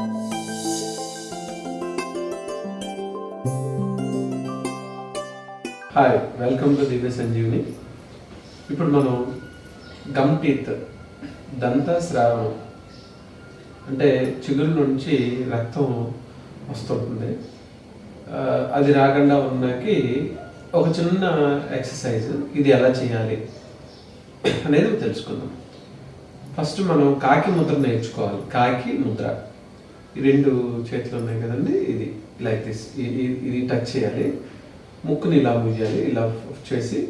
Hi welcome to Divya Sanjeevini ఇప్పుడు మనం gum teeth దంత స్రావం అంటే చిగురు నుంచి రక్తం వస్తుంటుంది. అది రాకుండా ఉన్నకి ఒక చిన్న ఎక్సర్సైజ్ ఇది ఎలా చేయాలి అనేది తెలుసుకుందాం. ఫస్ట్ మనం కాకి ముద్ర నేర్చుకోవాలి. కాకి ముద్ర. రెండు చేతులు ఉన్నాయి కదండి ఇది లైక్ దిస్ ఇది టచ్ చేయాలి. ముక్కుని ఇలా ముయ్యాలి ఇలా చేసి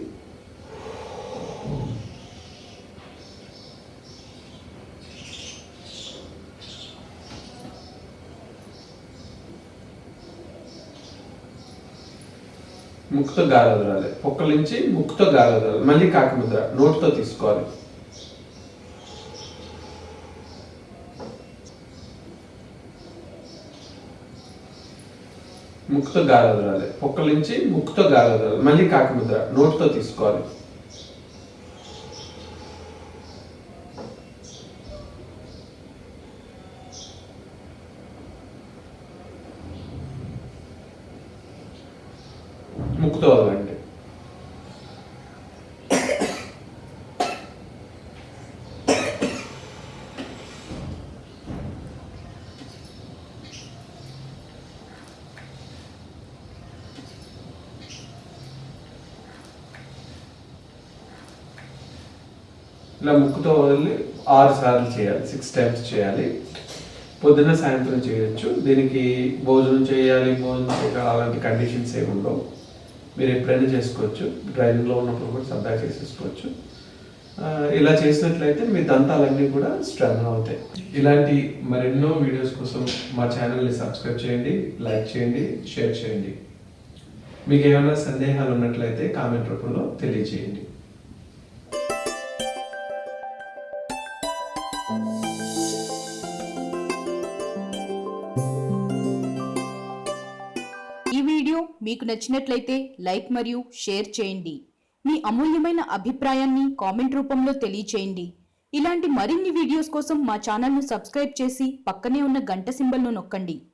ముక్కుతో గాలి వదలాలి. పొక్కల నుంచి ముక్కుతో గాలి వదలాలి. మళ్ళీ కాకి ముద్ర నోటితో తీసుకోవాలి. ముక్కుతో గాలి పొక్కల నుంచి ముక్కుతో గాలి మళ్ళీ కాకి ముద్ర నోటితో తీసుకోవాలి. ముక్కుతో వదలండి ఇలా ముక్కుతో వదిలి ఆరు సార్లు చేయాలి సిక్స్ టైమ్స్ చేయాలి. పొద్దున్న సాయంత్రం చేయొచ్చు. దీనికి భోజనం చేయాలి భోజనం చేయాలి అలాంటి కండిషన్స్ ఏమి ఉండవు. మీరు ఎప్పుడైనా చేసుకోవచ్చు. డ్రైవింగ్లో ఉన్నప్పుడు కూడా సరదా చేసేసుకోవచ్చు. ఇలా చేసినట్లయితే మీ దంతాలన్నీ కూడా స్ట్రాంగ్ అవుతాయి. ఇలాంటి మరెన్నో వీడియోస్ కోసం మా ఛానల్ని సబ్స్క్రైబ్ చేయండి లైక్ చేయండి షేర్ చేయండి. మీకు ఏమైనా సందేహాలు ఉన్నట్లయితే కామెంట్ రూపంలో తెలియజేయండి. ఈ వీడియో మీకు నచ్చినట్లయితే లైక్ మరియు షేర్ చేయండి. మీ అమూల్యమైన అభిప్రాయాన్ని కామెంట్ రూపంలో తెలియచేయండి. ఇలాంటి మరిన్ని వీడియోస్ కోసం మా ఛానల్ను సబ్స్క్రైబ్ చేసి పక్కనే ఉన్న గంట సింబల్ను నొక్కండి.